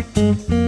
Música